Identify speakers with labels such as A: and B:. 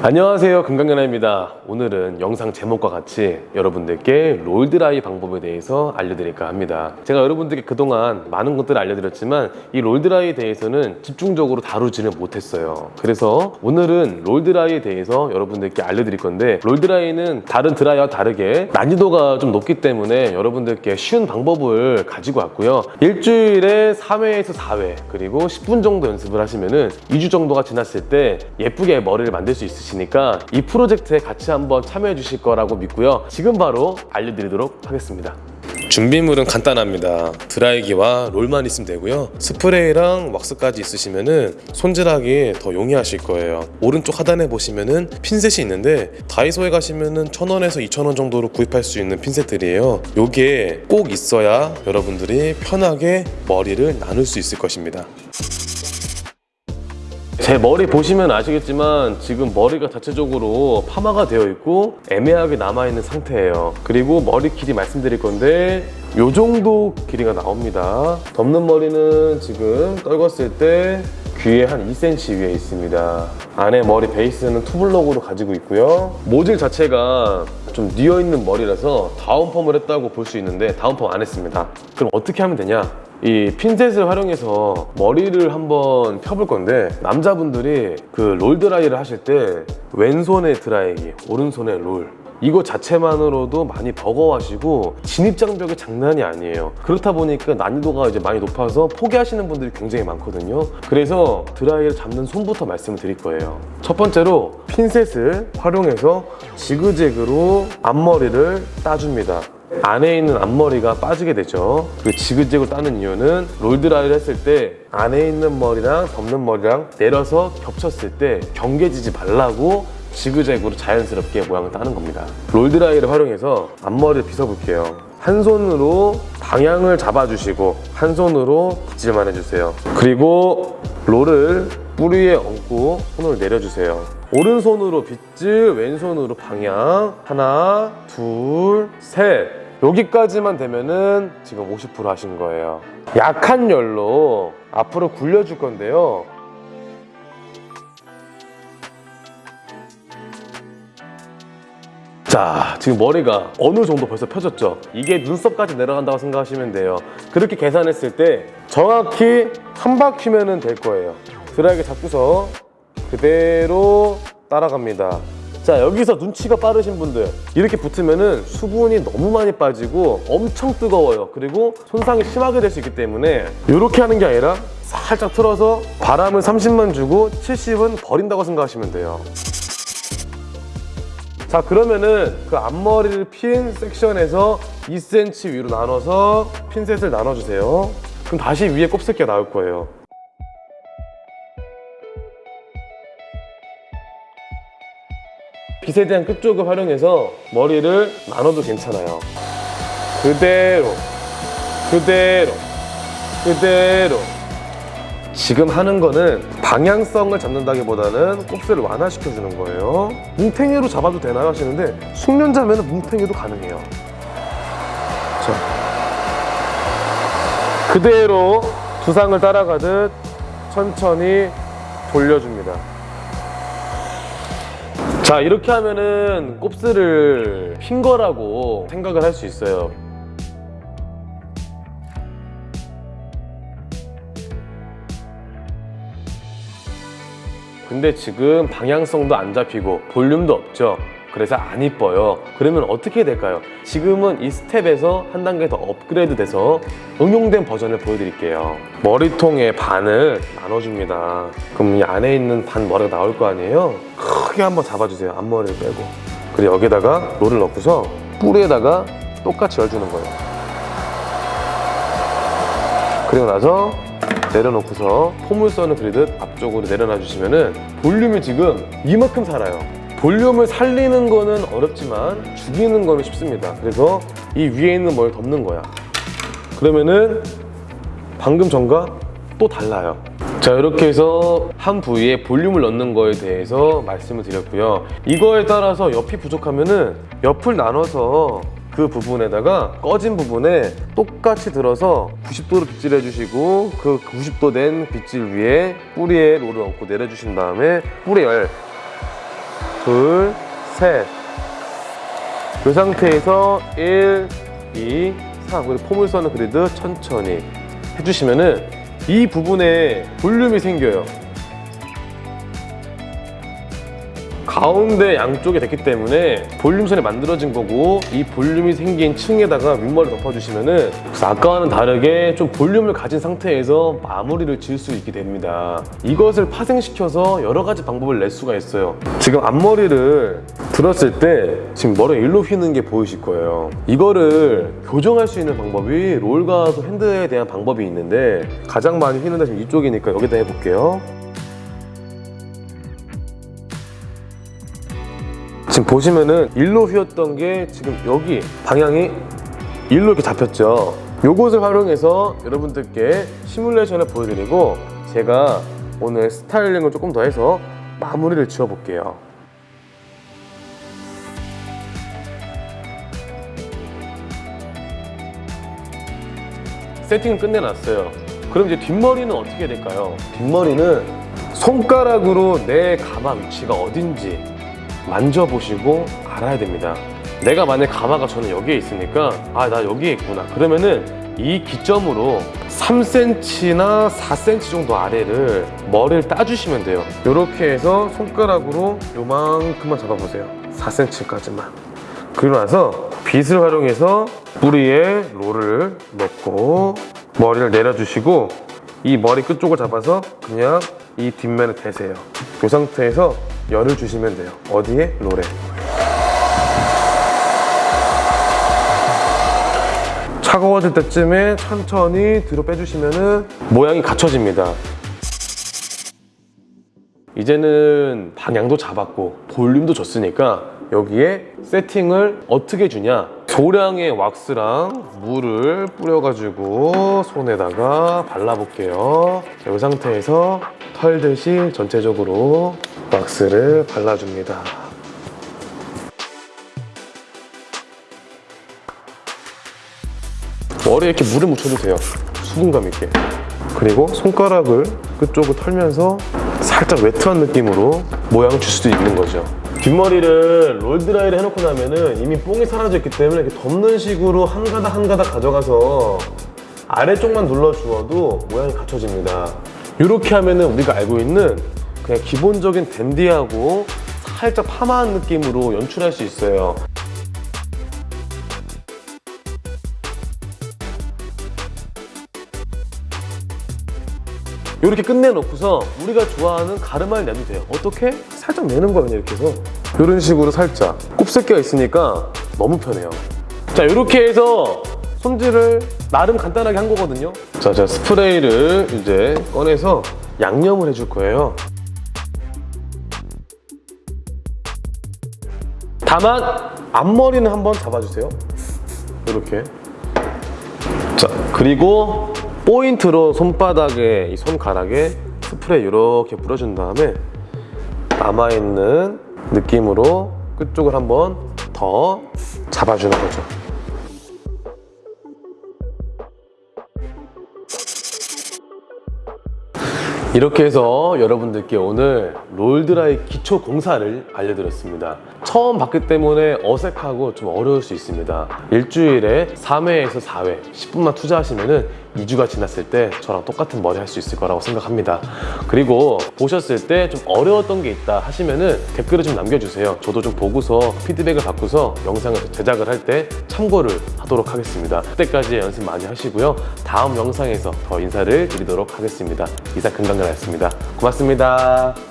A: 안녕하세요. 금강연아입니다. 오늘은 영상 제목과 같이 여러분들께 롤드라이 방법에 대해서 알려드릴까 합니다. 제가 여러분들께 그동안 많은 것들을 알려드렸지만 이 롤드라이에 대해서는 집중적으로 다루지는 못했어요. 그래서 오늘은 롤드라이에 대해서 여러분들께 알려드릴 건데 롤드라이는 다른 드라이와 다르게 난이도가 좀 높기 때문에 여러분들께 쉬운 방법을 가지고 왔고요. 일주일에 3회에서 4회 그리고 10분 정도 연습을 하시면 은 2주 정도가 지났을 때 예쁘게 머리를 만들 수 있으시 니까 이 프로젝트에 같이 한번 참여해 주실 거라고 믿고요. 지금 바로 알려드리도록 하겠습니다. 준비물은 간단합니다. 드라이기와 롤만 있으면 되고요. 스프레이랑 왁스까지 있으시면은 손질하기 더 용이하실 거예요. 오른쪽 하단에 보시면은 핀셋이 있는데 다이소에 가시면은 1000원에서 2000원 정도로 구입할 수 있는 핀셋들이에요. 요게 꼭 있어야 여러분들이 편하게 머리를 나눌 수 있을 것입니다 제 머리 보시면 아시겠지만 지금 머리가 자체적으로 파마가 되어 있고 애매하게 남아있는 상태예요. 그리고 머리 길이 말씀드릴 건데 요 정도 길이가 나옵니다. 덮는 머리는 지금 떨궜을 때 귀에 한 2cm 위에 있습니다. 안에 머리 베이스는 투블럭으로 가지고 있고요. 모질 자체가 좀 뉘어있는 머리라서 다운펌을 했다고 볼 수 있는데 다운펌 안 했습니다. 그럼 어떻게 하면 되냐 이 핀셋을 활용해서 머리를 한번 펴볼 건데 남자분들이 그 롤 드라이를 하실 때 왼손에 드라이기 오른손에 롤. 이거 자체만으로도 많이 버거워하시고 진입장벽이 장난이 아니에요. 그렇다 보니까 난이도가 이제 많이 높아서 포기하시는 분들이 굉장히 많거든요. 그래서 드라이를 잡는 손부터 말씀을 드릴 거예요. 첫 번째로 핀셋을 활용해서 지그재그로 앞머리를 따줍니다 안에 있는 앞머리가 빠지게 되죠. 그 지그재그로 따는 이유는 롤드라이를 했을 때 안에 있는 머리랑 덮는 머리랑 내려서 겹쳤을 때 경계지지 말라고 지그재그로 자연스럽게 모양을 따는 겁니다. 롤드라이를 활용해서 앞머리를 빗어볼게요. 한 손으로 방향을 잡아주시고 한 손으로 빗질만 해주세요. 그리고 롤을 뿌리에 얹고 손을 내려주세요. 오른손으로 빗질 왼손으로 방향. 하나 둘 셋 여기까지만 되면은 지금 50% 하신 거예요. 약한 열로 앞으로 굴려줄 건데요. 자 지금 머리가 어느 정도 벌써 펴졌죠? 이게 눈썹까지 내려간다고 생각하시면 돼요. 그렇게 계산했을 때 정확히 한 바퀴면 될 거예요. 드라이기 잡고서 그대로 따라갑니다 자 여기서 눈치가 빠르신 분들. 이렇게 붙으면은 수분이 너무 많이 빠지고 엄청 뜨거워요. 그리고 손상이 심하게 될 수 있기 때문에 이렇게 하는 게 아니라 살짝 틀어서 바람을 30만 주고 70은 버린다고 생각하시면 돼요. 자 그러면은 그 앞머리를 핀 섹션에서 2cm 위로 나눠서 핀셋을 나눠주세요. 그럼 다시 위에 곱슬기가 나올 거예요 빗에 대한 끝쪽을 활용해서 머리를 나눠도 괜찮아요. 그대로 그대로 그대로. 지금 하는 거는 방향성을 잡는다기보다는 곱슬을 완화시켜주는 거예요. 뭉탱이로 잡아도 되나요? 하시는데 숙련자면 뭉탱이도 가능해요. 자, 그대로 두상을 따라가듯 천천히 돌려줍니다 자 이렇게 하면은 곱슬을 핀 거라고 생각을 할 수 있어요. 근데 지금 방향성도 안 잡히고 볼륨도 없죠? 그래서 안 이뻐요. 그러면 어떻게 될까요? 지금은 이 스텝에서 한 단계 더 업그레이드 돼서 응용된 버전을 보여드릴게요. 머리통의 반을 나눠줍니다. 그럼 이 안에 있는 반 머리가 나올 거 아니에요? 크게 한번 잡아주세요. 앞머리를 빼고. 그리고 여기다가 롤을 넣고서 뿌리에다가 똑같이 열주는 거예요. 그리고 나서 내려놓고서 포물선을 그리듯 앞쪽으로 내려놔 주시면은 볼륨이 지금 이만큼 살아요. 볼륨을 살리는 거는 어렵지만 죽이는 거는 쉽습니다. 그래서 이 위에 있는 뭘 덮는 거야. 그러면은 방금 전과 또 달라요 자 이렇게 해서 한 부위에 볼륨을 넣는 거에 대해서 말씀을 드렸고요 이거에 따라서 옆이 부족하면 은 옆을 나눠서 그 부분에다가 꺼진 부분에 똑같이 들어서 90도로 빗질해 주시고 그 90도 된 빗질 위에 뿌리에 롤을 얹고 내려주신 다음에 뿌리 열 둘, 셋. 이 상태에서 1, 2, 3. 그리고 포물선을 그리듯 천천히 해주시면은 이 부분에 볼륨이 생겨요. 가운데 양쪽에 됐기 때문에 볼륨선이 만들어진 거고 이 볼륨이 생긴 층에다가 윗머리 덮어주시면은 그래서 아까와는 다르게 좀 볼륨을 가진 상태에서 마무리를 지을 수 있게 됩니다. 이것을 파생시켜서 여러 가지 방법을 낼 수가 있어요. 지금 앞머리를 들었을 때 지금 머리 일로 휘는 게 보이실 거예요. 이거를 교정할 수 있는 방법이 롤과 그 핸드에 대한 방법이 있는데 가장 많이 휘는 데 지금 이쪽이니까 여기다 해볼게요. 지금 보시면은 일로 휘었던 게 지금 여기 방향이 일로 이렇게 잡혔죠. 요것을 활용해서 여러분들께 시뮬레이션을 보여드리고 제가 오늘 스타일링을 조금 더 해서 마무리를 지어볼게요. 세팅을 끝내놨어요. 그럼 이제 뒷머리는 어떻게 될까요? 뒷머리는 손가락으로 내 가마 위치가 어딘지 만져보시고 알아야 됩니다. 내가 만약 가마가 저는 여기에 있으니까 아 나 여기에 있구나 그러면은 이 기점으로 3cm나 4cm 정도 아래를 머리를 따주시면 돼요 이렇게 해서 손가락으로 요만큼만 잡아보세요 4cm까지만 그리고 나서 빗을 활용해서 뿌리에 롤을 넣고 머리를 내려주시고 이 머리 끝쪽을 잡아서 그냥 이 뒷면에 대세요. 이 상태에서 열을 주시면 돼요. 어디에? 롤에. 차가워질 때쯤에 천천히 뒤로 빼주시면 모양이 갖춰집니다. 이제는 방향도 잡았고 볼륨도 줬으니까 여기에 세팅을 어떻게 주냐 소량의 왁스랑 물을 뿌려가지고 손에다가 발라볼게요. 자, 이 상태에서 털듯이 전체적으로 왁스를 발라줍니다. 머리에 이렇게 물을 묻혀도 돼요. 수분감 있게. 그리고 손가락을 끝쪽을 털면서 살짝 웨트한 느낌으로 모양을 줄 수도 있는 거죠 뒷머리를 롤드라이를 해놓고 나면은 이미 뽕이 사라져 있기 때문에 이렇게 덮는 식으로 한 가닥 한 가닥 가져가서 아래쪽만 눌러주어도 모양이 갖춰집니다. 이렇게 하면은 우리가 알고 있는 그냥 기본적인 댄디하고 살짝 파마한 느낌으로 연출할 수 있어요 이렇게 끝내놓고서 우리가 좋아하는 가르마를 내도 돼요. 어떻게? 살짝 내는 거예요 이렇게 해서. 이런 식으로 살짝. 곱슬기가 있으니까 너무 편해요. 자 이렇게 해서 손질을 나름 간단하게 한 거거든요. 자 제가 스프레이를 이제 꺼내서 양념을 해줄 거예요. 다만 앞머리는 한번 잡아주세요. 이렇게. 자 그리고 포인트로 손바닥에 이 손가락에 스프레이 이렇게 뿌려준 다음에 남아있는 느낌으로 끝쪽을 한번 더 잡아주는 거죠 이렇게 해서 여러분들께 오늘 롤드라이 기초 공사를 알려드렸습니다. 처음 봤기 때문에 어색하고 좀 어려울 수 있습니다. 일주일에 3회에서 4회 10분만 투자하시면 2주가 지났을 때 저랑 똑같은 머리 할 수 있을 거라고 생각합니다. 그리고 보셨을 때 좀 어려웠던 게 있다 하시면 댓글을 좀 남겨주세요. 저도 좀 보고서 피드백을 받고서 영상을 제작을 할 때 참고를 하도록 하겠습니다. 그때까지 연습 많이 하시고요. 다음 영상에서 더 인사를 드리도록 하겠습니다. 이상 금강근이었습니다. 고맙습니다.